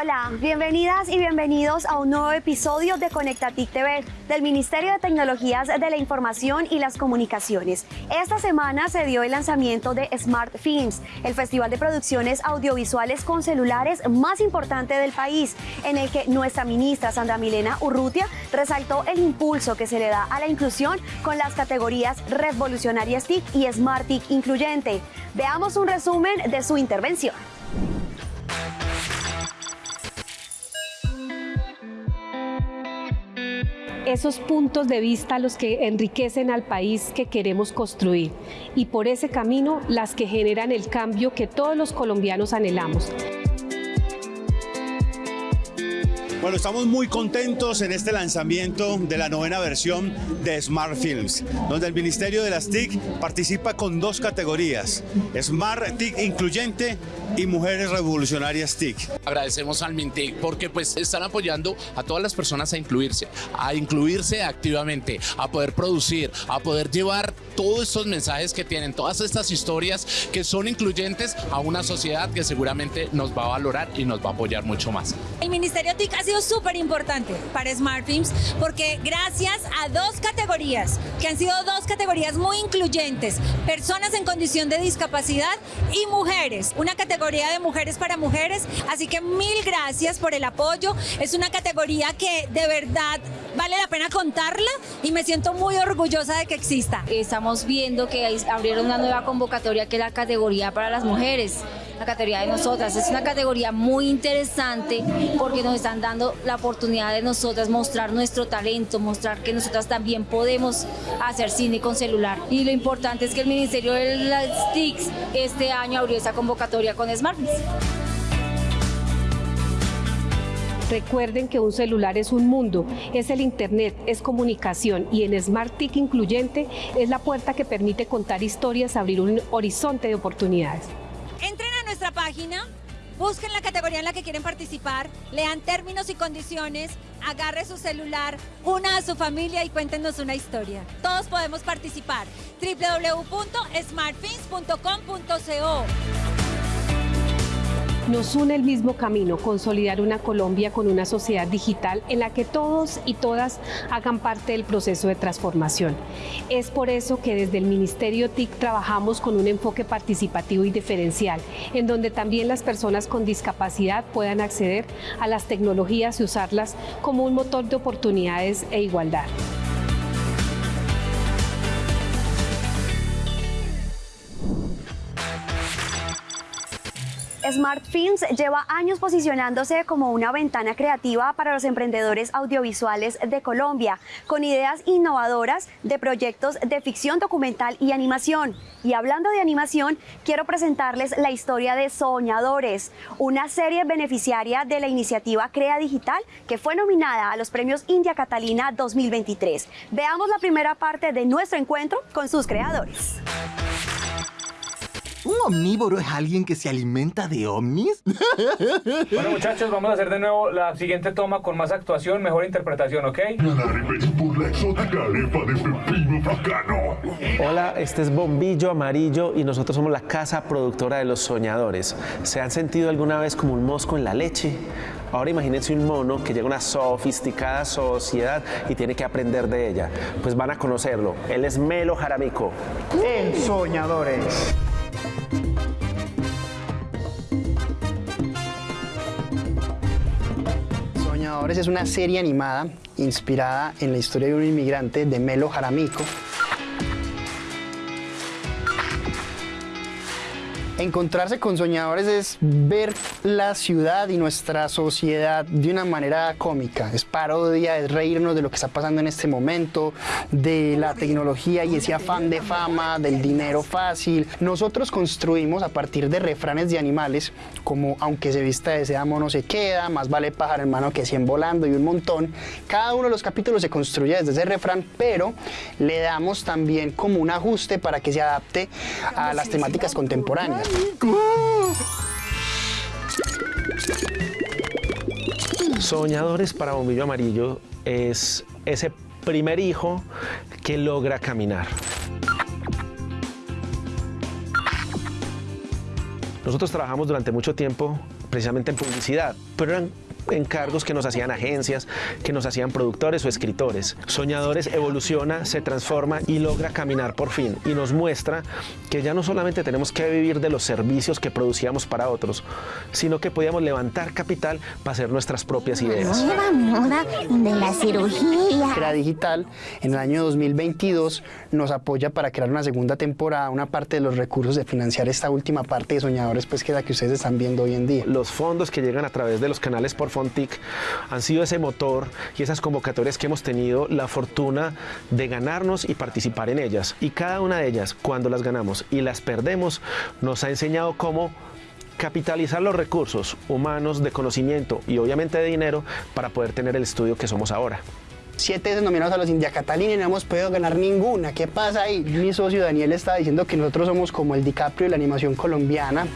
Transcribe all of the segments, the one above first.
Hola, bienvenidas y bienvenidos a un nuevo episodio de Conectatic TV del Ministerio de Tecnologías de la Información y las Comunicaciones. Esta semana se dio el lanzamiento de Smart Films, el festival de producciones audiovisuales con celulares más importante del país, en el que nuestra ministra Sandra Milena Urrutia resaltó el impulso que se le da a la inclusión con las categorías Revolucionarias TIC y Smart TIC Incluyente. Veamos un resumen de su intervención. Esos puntos de vista los que enriquecen al país que queremos construir y por ese camino las que generan el cambio que todos los colombianos anhelamos. Bueno, estamos muy contentos en este lanzamiento de la novena versión de Smart Films, donde el Ministerio de las TIC participa con dos categorías, Smart TIC Incluyente y Mujeres Revolucionarias TIC. Agradecemos al MINTIC porque pues están apoyando a todas las personas a incluirse, a incluirse activamente, a poder producir, a poder llevar todos estos mensajes que tienen, todas estas historias que son incluyentes a una sociedad que seguramente nos va a valorar y nos va a apoyar mucho más. El Ministerio TIC ha sido súper importante para Smart Films porque gracias a dos categorías, que han sido dos categorías muy incluyentes, personas en condición de discapacidad y mujeres, una categoría de mujeres para mujeres, así que mil gracias por el apoyo, es una categoría que de verdad vale la pena contarla y me siento muy orgullosa de que exista. Estamos viendo que abrieron una nueva convocatoria que es la categoría para las mujeres la categoría de nosotras. Es una categoría muy interesante porque nos están dando la oportunidad de nosotras mostrar nuestro talento, mostrar que nosotras también podemos hacer cine con celular. Y lo importante es que el Ministerio de las TICs este año abrió esa convocatoria con Smartphones. Recuerden que un celular es un mundo, es el Internet, es comunicación y en Smart TIC Incluyente es la puerta que permite contar historias, abrir un horizonte de oportunidades. Página, busquen la categoría en la que quieren participar, lean términos y condiciones, agarre su celular, una a su familia y cuéntenos una historia. Todos podemos participar. www.smartfins.com.co nos une el mismo camino, consolidar una Colombia con una sociedad digital en la que todos y todas hagan parte del proceso de transformación. Es por eso que desde el Ministerio TIC trabajamos con un enfoque participativo y diferencial, en donde también las personas con discapacidad puedan acceder a las tecnologías y usarlas como un motor de oportunidades e igualdad. Smart Films lleva años posicionándose como una ventana creativa para los emprendedores audiovisuales de Colombia, con ideas innovadoras de proyectos de ficción documental y animación. Y hablando de animación, quiero presentarles la historia de Soñadores, una serie beneficiaria de la iniciativa Crea Digital que fue nominada a los premios India Catalina 2023. Veamos la primera parte de nuestro encuentro con sus creadores. ¿Un omnívoro es alguien que se alimenta de ovnis? bueno, muchachos, vamos a hacer de nuevo la siguiente toma con más actuación, mejor interpretación, ¿ok? por la exótica arepa de pepino bacano. Hola, este es Bombillo Amarillo y nosotros somos la casa productora de los soñadores. ¿Se han sentido alguna vez como un mosco en la leche? Ahora imagínense un mono que llega a una sofisticada sociedad y tiene que aprender de ella. Pues van a conocerlo. Él es Melo Jaramico. En Soñadores. Soñadores es una serie animada inspirada en la historia de un inmigrante de Melo Jaramico, Encontrarse con soñadores es ver la ciudad y nuestra sociedad de una manera cómica. Es parodia, es reírnos de lo que está pasando en este momento, de la tecnología y ese afán de fama, del dinero fácil. Nosotros construimos a partir de refranes de animales, como aunque se vista de seda mono se queda, más vale pájaro en mano que 100 volando y un montón. Cada uno de los capítulos se construye desde ese refrán, pero le damos también como un ajuste para que se adapte a las temáticas contemporáneas. Soñadores para Bombillo Amarillo es ese primer hijo que logra caminar. Nosotros trabajamos durante mucho tiempo precisamente en publicidad, pero eran encargos que nos hacían agencias, que nos hacían productores o escritores. Soñadores evoluciona, se transforma y logra caminar por fin y nos muestra que ya no solamente tenemos que vivir de los servicios que producíamos para otros, sino que podíamos levantar capital para hacer nuestras propias ideas. Nueva moda de la cirugía. Crea Digital en el año 2022 nos apoya para crear una segunda temporada, una parte de los recursos de financiar esta última parte de Soñadores, pues que es la que ustedes están viendo hoy en día. Los fondos que llegan a través de los canales por Han sido ese motor y esas convocatorias que hemos tenido la fortuna de ganarnos y participar en ellas. Y cada una de ellas, cuando las ganamos y las perdemos, nos ha enseñado cómo capitalizar los recursos humanos, de conocimiento y obviamente de dinero para poder tener el estudio que somos ahora siete veces nominados a los India Catalina y no hemos podido ganar ninguna. ¿Qué pasa ahí? Mi socio Daniel está diciendo que nosotros somos como el DiCaprio de la animación colombiana.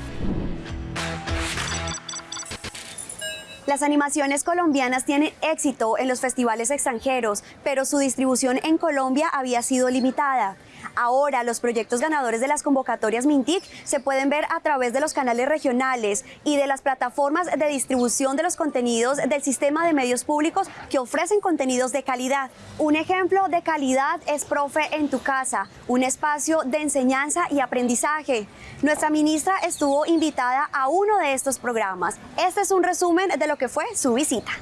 Las animaciones colombianas tienen éxito en los festivales extranjeros, pero su distribución en Colombia había sido limitada. Ahora los proyectos ganadores de las convocatorias Mintic se pueden ver a través de los canales regionales y de las plataformas de distribución de los contenidos del sistema de medios públicos que ofrecen contenidos de calidad. Un ejemplo de calidad es Profe en tu casa, un espacio de enseñanza y aprendizaje. Nuestra ministra estuvo invitada a uno de estos programas. Este es un resumen de lo que fue su visita.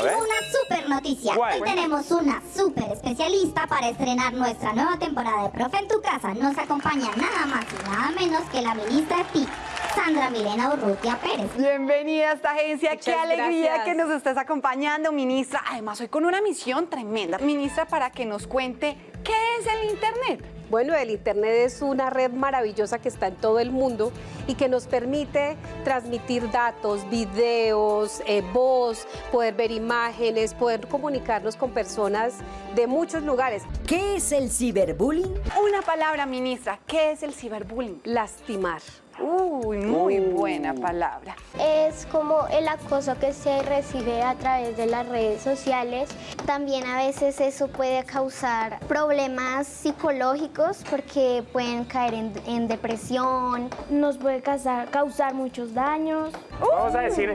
Una super noticia. Hoy tenemos una super especialista para estrenar nuestra nueva temporada de Profe en tu casa. Nos acompaña nada más y nada menos que la ministra de TIC, Sandra Milena Urrutia Pérez. Bienvenida a esta agencia. Qué alegría que nos estés acompañando, ministra. Además, hoy con una misión tremenda. Ministra, para que nos cuente qué es el Internet. Bueno, el Internet es una red maravillosa que está en todo el mundo y que nos permite transmitir datos, videos, eh, voz, poder ver imágenes, poder comunicarnos con personas de muchos lugares. ¿Qué es el ciberbullying? Una palabra, ministra. ¿Qué es el ciberbullying? Lastimar. Uy, muy buena palabra. Es como el acoso que se recibe a través de las redes sociales. También a veces eso puede causar problemas psicológicos porque pueden caer en, depresión. Nos puede causar, causar muchos daños. Vamos a decir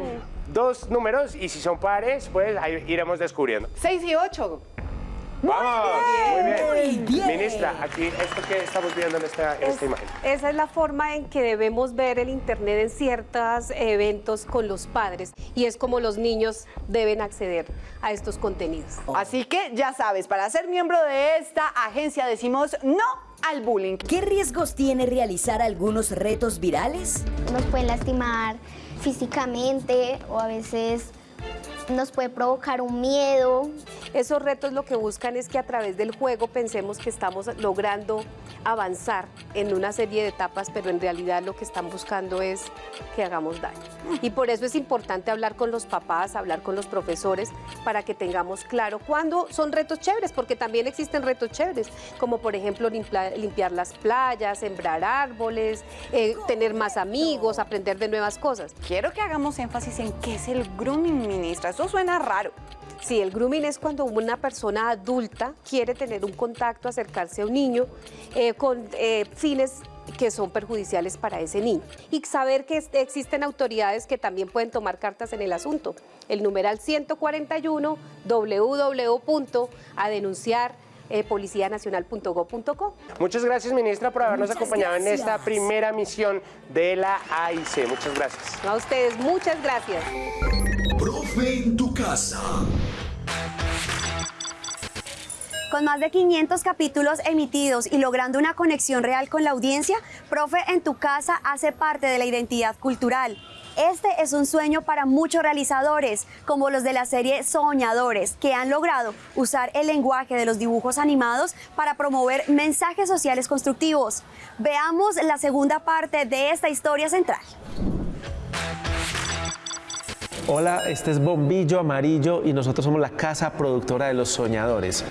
dos números y si son pares, pues ahí iremos descubriendo. 6 y 8. ¡Vamos! Muy bien. Ministra, aquí, ¿esto que estamos viendo en esta, imagen? Esa es la forma en que debemos ver el Internet en ciertos eventos con los padres y es como los niños deben acceder a estos contenidos. Así que ya sabes, para ser miembro de esta agencia decimos no al bullying. ¿Qué riesgos tiene realizar algunos retos virales? Nos pueden lastimar físicamente o a veces nos puede provocar un miedo. Esos retos lo que buscan es que a través del juego pensemos que estamos logrando avanzar en una serie de etapas, pero en realidad lo que están buscando es que hagamos daño. Y por eso es importante hablar con los papás, hablar con los profesores, para que tengamos claro cuándo son retos chéveres, porque también existen retos chéveres, como por ejemplo limpiar las playas, sembrar árboles, eh, tener más amigos, aprender de nuevas cosas. Quiero que hagamos énfasis en qué es el grooming, ministra. Eso suena raro. Sí, el grooming es cuando una persona adulta quiere tener un contacto, acercarse a un niño eh, con eh, fines que son perjudiciales para ese niño. Y saber que existen autoridades que también pueden tomar cartas en el asunto. El numeral 141 www.adenunciar eh, Muchas gracias, ministra, por habernos acompañado en esta primera misión de la AIC. Muchas gracias. A ustedes, muchas gracias. Profe en tu casa. Con más de 500 capítulos emitidos y logrando una conexión real con la audiencia, Profe en tu casa hace parte de la identidad cultural. Este es un sueño para muchos realizadores, como los de la serie Soñadores, que han logrado usar el lenguaje de los dibujos animados para promover mensajes sociales constructivos. Veamos la segunda parte de esta historia central. Hola, este es Bombillo Amarillo y nosotros somos la casa productora de los soñadores.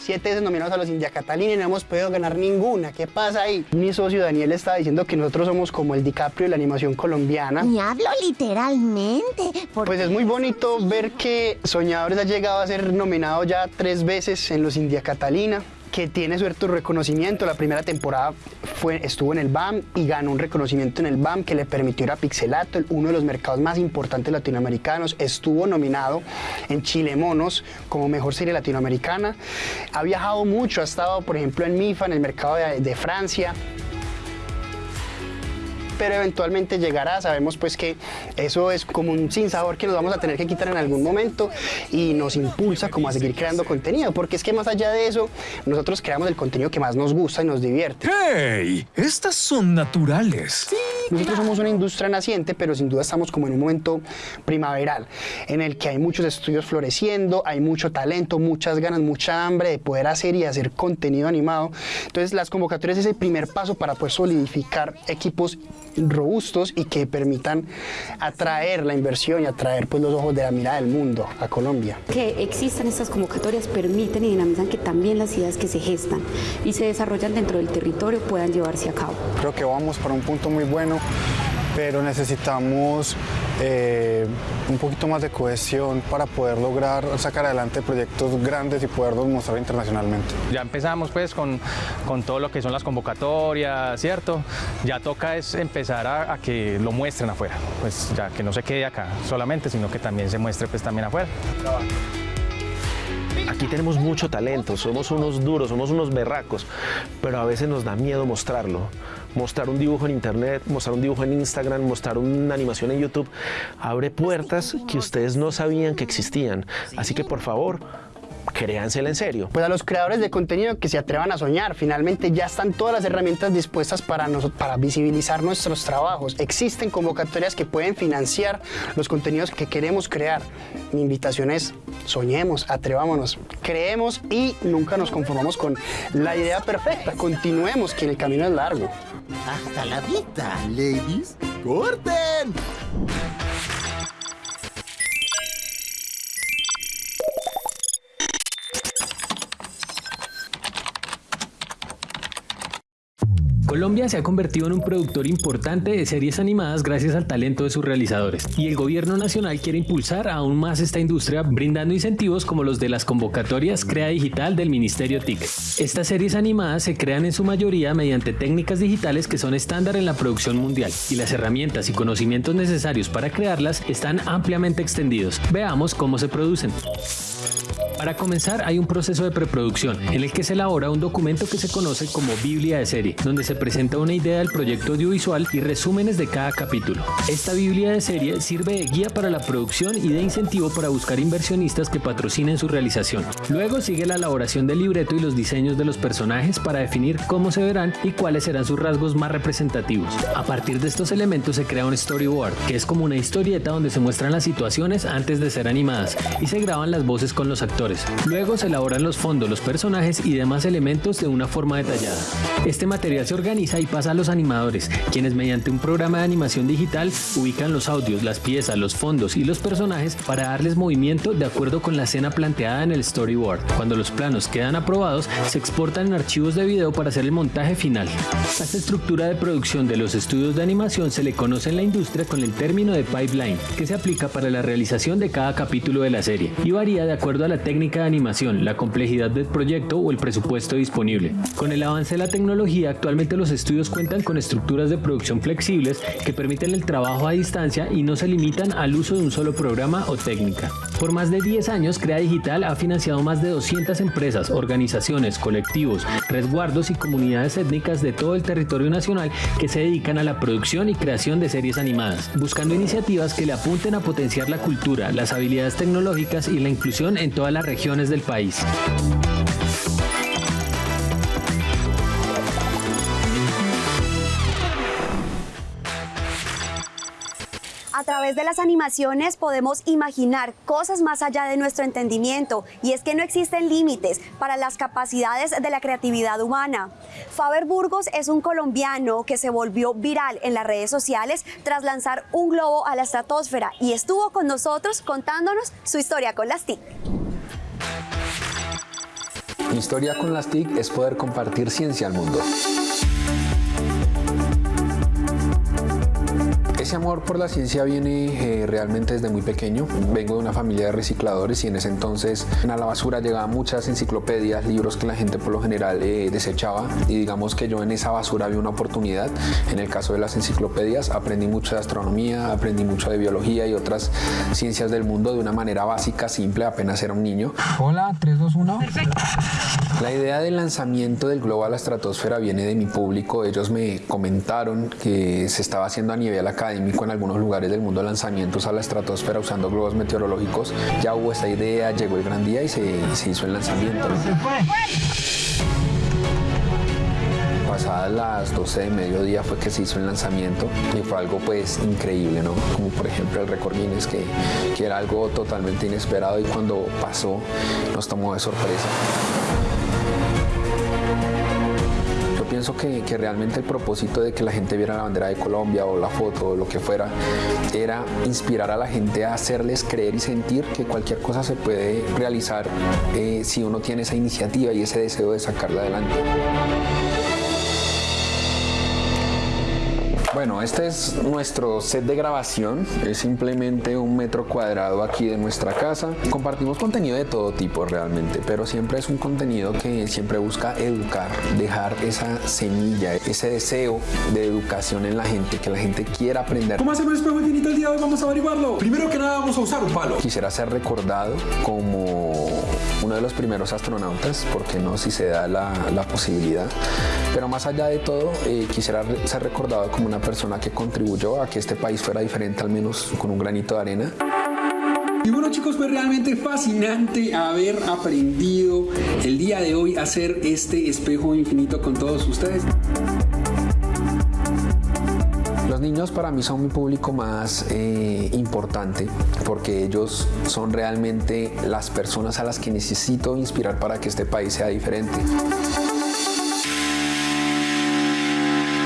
Siete veces nominados a los India Catalina y no hemos podido ganar ninguna. ¿Qué pasa ahí? Mi socio Daniel está diciendo que nosotros somos como el DiCaprio de la animación colombiana. Y hablo literalmente. Pues es muy bonito ver que Soñadores ha llegado a ser nominado ya tres veces en los India Catalina que tiene cierto reconocimiento. La primera temporada fue, estuvo en el BAM y ganó un reconocimiento en el BAM que le permitió ir a Pixelato, uno de los mercados más importantes latinoamericanos. Estuvo nominado en Chile Monos como mejor serie latinoamericana. Ha viajado mucho, ha estado, por ejemplo, en MIFA, en el mercado de, de Francia pero eventualmente llegará. Sabemos pues que eso es como un sinsabor que nos vamos a tener que quitar en algún momento y nos impulsa como a seguir creando contenido, porque es que más allá de eso, nosotros creamos el contenido que más nos gusta y nos divierte. ¡Hey! Estas son naturales. Sí, nosotros somos una industria naciente, pero sin duda estamos como en un momento primaveral, en el que hay muchos estudios floreciendo, hay mucho talento, muchas ganas, mucha hambre de poder hacer y hacer contenido animado. Entonces las convocatorias es el primer paso para poder solidificar equipos robustos y que permitan atraer la inversión y atraer pues, los ojos de la mirada del mundo a Colombia. Que existan estas convocatorias permiten y dinamizan que también las ideas que se gestan y se desarrollan dentro del territorio puedan llevarse a cabo. Creo que vamos para un punto muy bueno pero necesitamos eh, un poquito más de cohesión para poder lograr sacar adelante proyectos grandes y poderlos mostrar internacionalmente. Ya empezamos pues con, con todo lo que son las convocatorias, ¿cierto? Ya toca es empezar a, a, que lo muestren afuera, pues ya que no se quede acá solamente, sino que también se muestre pues también afuera. Aquí tenemos mucho talento, somos unos duros, somos unos berracos, pero a veces nos da miedo mostrarlo. Mostrar un dibujo en internet, mostrar un dibujo en Instagram, mostrar una animación en YouTube, abre puertas que ustedes no sabían que existían. Así que por favor, créansela en serio. Pues a los creadores de contenido que se atrevan a soñar, finalmente ya están todas las herramientas dispuestas para, nos, para visibilizar nuestros trabajos. Existen convocatorias que pueden financiar los contenidos que queremos crear. Mi invitación es soñemos, atrevámonos, creemos y nunca nos conformamos con la idea perfecta. Continuemos, que el camino es largo. Hasta la vista, ladies. ¡Corten! Colombia se ha convertido en un productor importante de series animadas gracias al talento de sus realizadores y el gobierno nacional quiere impulsar aún más esta industria brindando incentivos como los de las convocatorias Crea Digital del Ministerio TIC. Estas series animadas se crean en su mayoría mediante técnicas digitales que son estándar en la producción mundial y las herramientas y conocimientos necesarios para crearlas están ampliamente extendidos. Veamos cómo se producen. Para comenzar hay un proceso de preproducción en el que se elabora un documento que se conoce como Biblia de serie, donde se presenta una idea del proyecto audiovisual y resúmenes de cada capítulo. Esta Biblia de serie sirve de guía para la producción y de incentivo para buscar inversionistas que patrocinen su realización. Luego sigue la elaboración del libreto y los diseños de los personajes para definir cómo se verán y cuáles serán sus rasgos más representativos. A partir de estos elementos se crea un storyboard, que es como una historieta donde se muestran las situaciones antes de ser animadas y se graban las voces con los actores Luego se elaboran los fondos, los personajes y demás elementos de una forma detallada. Este material se organiza y pasa a los animadores, quienes mediante un programa de animación digital ubican los audios, las piezas, los fondos y los personajes para darles movimiento de acuerdo con la escena planteada en el storyboard. Cuando los planos quedan aprobados, se exportan en archivos de video para hacer el montaje final. A esta estructura de producción de los estudios de animación se le conoce en la industria con el término de pipeline, que se aplica para la realización de cada capítulo de la serie y varía de acuerdo a la técnica de animación, la complejidad del proyecto o el presupuesto disponible. Con el avance de la tecnología, actualmente los estudios cuentan con estructuras de producción flexibles que permiten el trabajo a distancia y no se limitan al uso de un solo programa o técnica. Por más de 10 años, Crea Digital ha financiado más de 200 empresas, organizaciones, colectivos, resguardos y comunidades étnicas de todo el territorio nacional que se dedican a la producción y creación de series animadas, buscando iniciativas que le apunten a potenciar la cultura, las habilidades tecnológicas y la inclusión en toda la regiones del país. A través de las animaciones podemos imaginar cosas más allá de nuestro entendimiento y es que no existen límites para las capacidades de la creatividad humana. Faber Burgos es un colombiano que se volvió viral en las redes sociales tras lanzar un globo a la estratosfera y estuvo con nosotros contándonos su historia con las TIC. Mi historia con las TIC es poder compartir ciencia al mundo. Ese amor por la ciencia viene eh, realmente desde muy pequeño. Vengo de una familia de recicladores y en ese entonces a la basura llegaban muchas enciclopedias, libros que la gente por lo general eh, desechaba y digamos que yo en esa basura vi una oportunidad. En el caso de las enciclopedias aprendí mucho de astronomía, aprendí mucho de biología y otras ciencias del mundo de una manera básica, simple, apenas era un niño. Hola, 3, 2, 1. La idea del lanzamiento del globo a la estratosfera viene de mi público. Ellos me comentaron que se estaba haciendo a nivel académico en algunos lugares del mundo lanzamientos a la estratosfera usando globos meteorológicos. Ya hubo esta idea, llegó el gran día y se, hizo el lanzamiento. Pasadas las 12 de mediodía fue que se hizo el lanzamiento y fue algo pues increíble, ¿no? Como por ejemplo el récord Guinness que, que era algo totalmente inesperado y cuando pasó nos tomó de sorpresa. Pienso que, que, realmente el propósito de que la gente viera la bandera de Colombia o la foto o lo que fuera era inspirar a la gente a hacerles creer y sentir que cualquier cosa se puede realizar eh, si uno tiene esa iniciativa y ese deseo de sacarla adelante. Bueno, este es nuestro set de grabación, es simplemente un metro cuadrado aquí de nuestra casa. Compartimos contenido de todo tipo realmente, pero siempre es un contenido que siempre busca educar, dejar esa semilla, ese deseo de educación en la gente, que la gente quiera aprender. ¿Cómo hacemos el espejo infinito el día de hoy? Vamos a averiguarlo. Primero que nada vamos a usar un palo. Quisiera ser recordado como uno de los primeros astronautas, porque no si se da la, la posibilidad. Pero más allá de todo, eh, quisiera ser recordado como una persona que contribuyó a que este país fuera diferente, al menos con un granito de arena. Y bueno chicos, fue realmente fascinante haber aprendido el día de hoy a hacer este espejo infinito con todos ustedes. Los niños para mí son mi público más eh, importante porque ellos son realmente las personas a las que necesito inspirar para que este país sea diferente.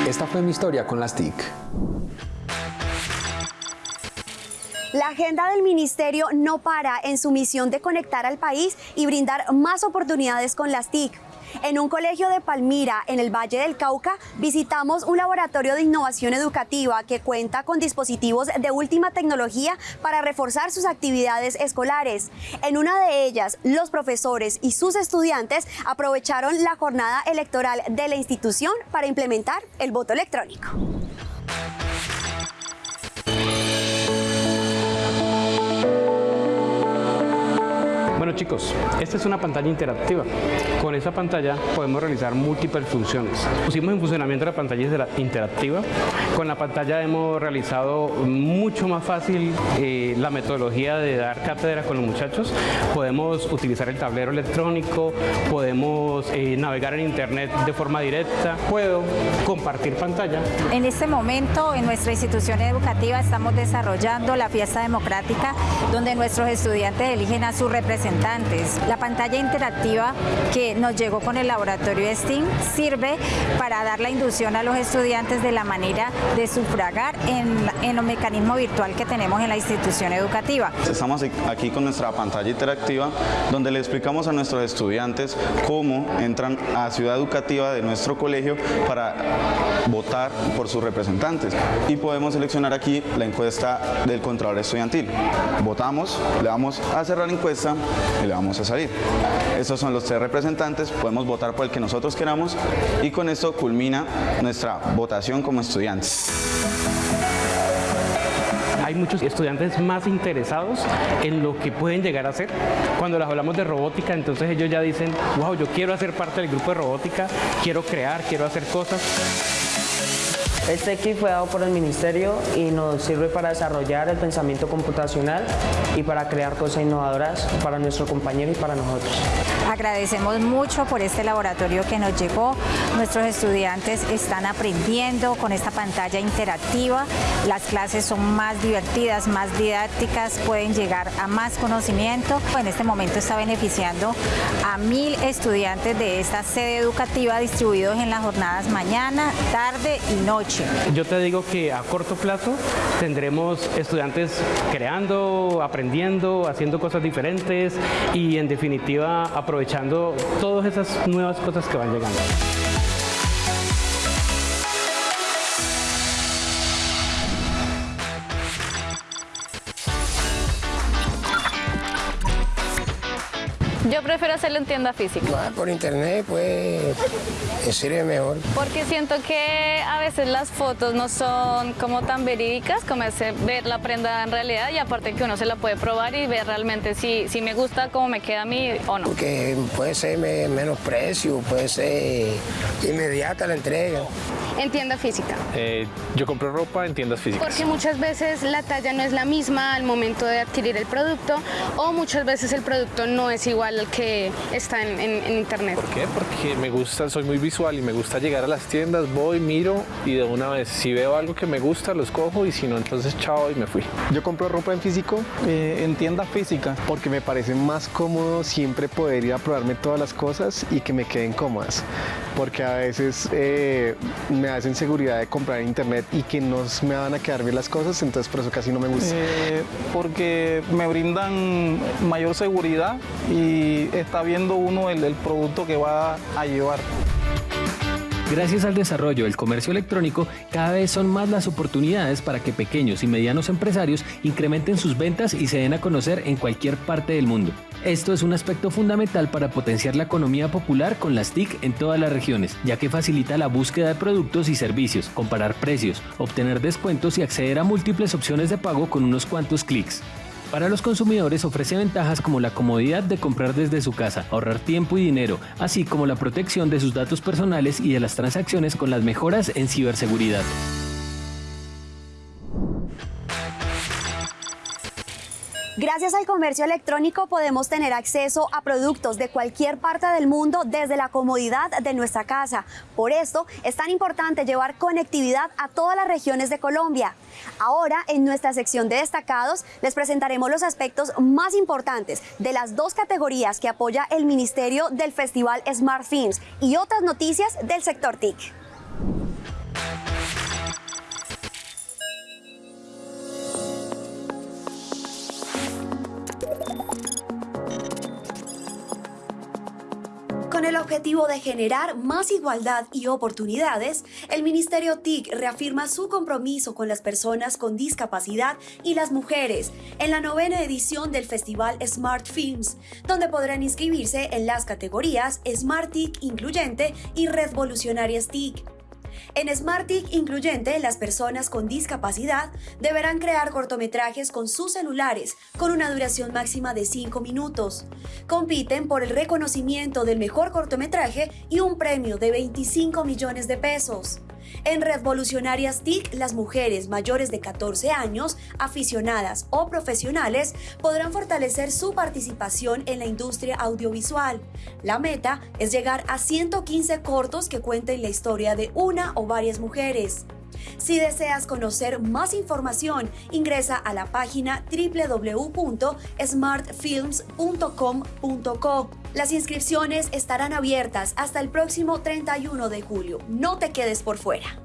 Esta fue mi historia con las TIC. La agenda del ministerio no para en su misión de conectar al país y brindar más oportunidades con las TIC. En un colegio de Palmira, en el Valle del Cauca, visitamos un laboratorio de innovación educativa que cuenta con dispositivos de última tecnología para reforzar sus actividades escolares. En una de ellas, los profesores y sus estudiantes aprovecharon la jornada electoral de la institución para implementar el voto electrónico. Bueno chicos, esta es una pantalla interactiva. Con esa pantalla podemos realizar múltiples funciones. Pusimos en funcionamiento la pantalla interactiva. Con la pantalla hemos realizado mucho más fácil eh, la metodología de dar cátedra con los muchachos. Podemos utilizar el tablero electrónico, podemos eh, navegar en internet de forma directa, puedo compartir pantalla. En este momento en nuestra institución educativa estamos desarrollando la fiesta democrática donde nuestros estudiantes eligen a su representante la pantalla interactiva que nos llegó con el laboratorio STEAM sirve para dar la inducción a los estudiantes de la manera de sufragar en, en los mecanismos virtual que tenemos en la institución educativa. Estamos aquí con nuestra pantalla interactiva donde le explicamos a nuestros estudiantes cómo entran a Ciudad Educativa de nuestro colegio para votar por sus representantes y podemos seleccionar aquí la encuesta del Contralor Estudiantil. Votamos, le vamos a cerrar la encuesta y le vamos a salir. Estos son los tres representantes, podemos votar por el que nosotros queramos y con esto culmina nuestra votación como estudiantes hay muchos estudiantes más interesados en lo que pueden llegar a hacer. Cuando les hablamos de robótica, entonces ellos ya dicen, wow, yo quiero hacer parte del grupo de robótica, quiero crear, quiero hacer cosas. Este kit fue dado por el Ministerio y nos sirve para desarrollar el pensamiento computacional y para crear cosas innovadoras para nuestro compañero y para nosotros. Agradecemos mucho por este laboratorio que nos llegó. Nuestros estudiantes están aprendiendo con esta pantalla interactiva. Las clases son más divertidas, más didácticas, pueden llegar a más conocimiento. En este momento está beneficiando a mil estudiantes de esta sede educativa distribuidos en las jornadas mañana, tarde y noche. Yo te digo que a corto plazo tendremos estudiantes creando, aprendiendo, haciendo cosas diferentes y en definitiva aprovechando todas esas nuevas cosas que van llegando. En tienda física. por internet, pues, sirve mejor. Porque siento que a veces las fotos no son como tan verídicas como ese ver la prenda en realidad y aparte que uno se la puede probar y ver realmente si, si me gusta cómo me queda a mí o no. Porque puede ser menos precio, puede ser inmediata la entrega. En tienda física. Eh, yo compro ropa en tiendas físicas. Porque muchas veces la talla no es la misma al momento de adquirir el producto o muchas veces el producto no es igual al que está en, internet. ¿Por qué? Porque me gusta, soy muy visual y me gusta llegar a las tiendas, voy, miro y de una vez si veo algo que me gusta los cojo y si no entonces chao y me fui. Yo compro ropa en físico, eh, en tienda física, porque me parece más cómodo siempre poder ir a probarme todas las cosas y que me queden cómodas. Porque a veces eh, me hacen seguridad de comprar en internet y que no me van a quedar bien las cosas, entonces por eso casi no me gusta. Eh, porque me brindan mayor seguridad y está viendo uno el producto que va a llevar. Gracias al desarrollo del comercio electrónico, cada vez son más las oportunidades para que pequeños y medianos empresarios incrementen sus ventas y se den a conocer en cualquier parte del mundo. Esto es un aspecto fundamental para potenciar la economía popular con las TIC en todas las regiones, ya que facilita la búsqueda de productos y servicios, comparar precios, obtener descuentos y acceder a múltiples opciones de pago con unos cuantos clics. Para los consumidores ofrece ventajas como la comodidad de comprar desde su casa, ahorrar tiempo y dinero, así como la protección de sus datos personales y de las transacciones con las mejoras en ciberseguridad. Gracias al comercio electrónico podemos tener acceso a productos de cualquier parte del mundo desde la comodidad de nuestra casa. Por esto es tan importante llevar conectividad a todas las regiones de Colombia. Ahora, en nuestra sección de destacados, les presentaremos los aspectos más importantes de las dos categorías que apoya el Ministerio del Festival Smart Films y otras noticias del sector TIC. Objetivo de generar más igualdad y oportunidades, el Ministerio TIC reafirma su compromiso con las personas con discapacidad y las mujeres en la novena edición del Festival Smart Films, donde podrán inscribirse en las categorías Smart TIC Incluyente y Revolucionarias TIC. En SmartTIC incluyente, las personas con discapacidad deberán crear cortometrajes con sus celulares con una duración máxima de 5 minutos. Compiten por el reconocimiento del mejor cortometraje y un premio de 25 millones de pesos. En Revolucionarias TIC, las mujeres mayores de 14 años, aficionadas o profesionales, podrán fortalecer su participación en la industria audiovisual. La meta es llegar a 115 cortos que cuenten la historia de una o varias mujeres. Si deseas conocer más información, ingresa a la página www.smartfilms.com.co. Las inscripciones estarán abiertas hasta el próximo 31 de julio. No te quedes por fuera.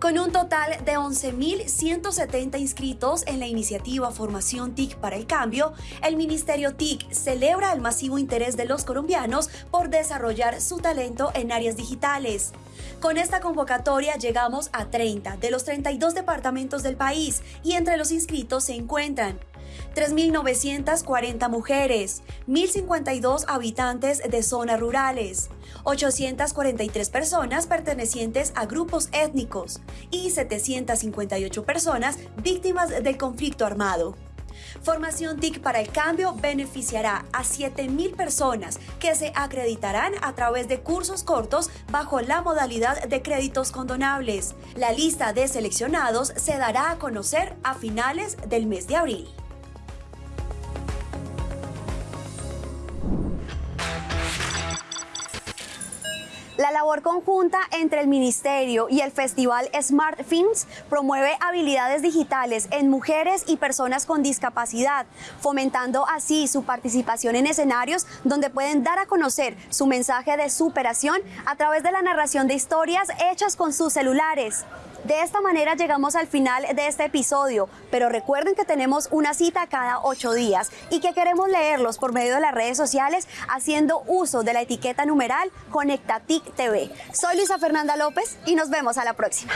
Con un total de 11.170 inscritos en la iniciativa Formación TIC para el Cambio, el Ministerio TIC celebra el masivo interés de los colombianos por desarrollar su talento en áreas digitales. Con esta convocatoria llegamos a 30 de los 32 departamentos del país y entre los inscritos se encuentran 3.940 mujeres, 1.052 habitantes de zonas rurales, 843 personas pertenecientes a grupos étnicos y 758 personas víctimas del conflicto armado. Formación TIC para el Cambio beneficiará a 7.000 personas que se acreditarán a través de cursos cortos bajo la modalidad de créditos condonables. La lista de seleccionados se dará a conocer a finales del mes de abril. La labor conjunta entre el Ministerio y el Festival Smart Films promueve habilidades digitales en mujeres y personas con discapacidad, fomentando así su participación en escenarios donde pueden dar a conocer su mensaje de superación a través de la narración de historias hechas con sus celulares. De esta manera llegamos al final de este episodio, pero recuerden que tenemos una cita cada ocho días y que queremos leerlos por medio de las redes sociales haciendo uso de la etiqueta numeral ConectaTIC TV. Soy Luisa Fernanda López y nos vemos a la próxima.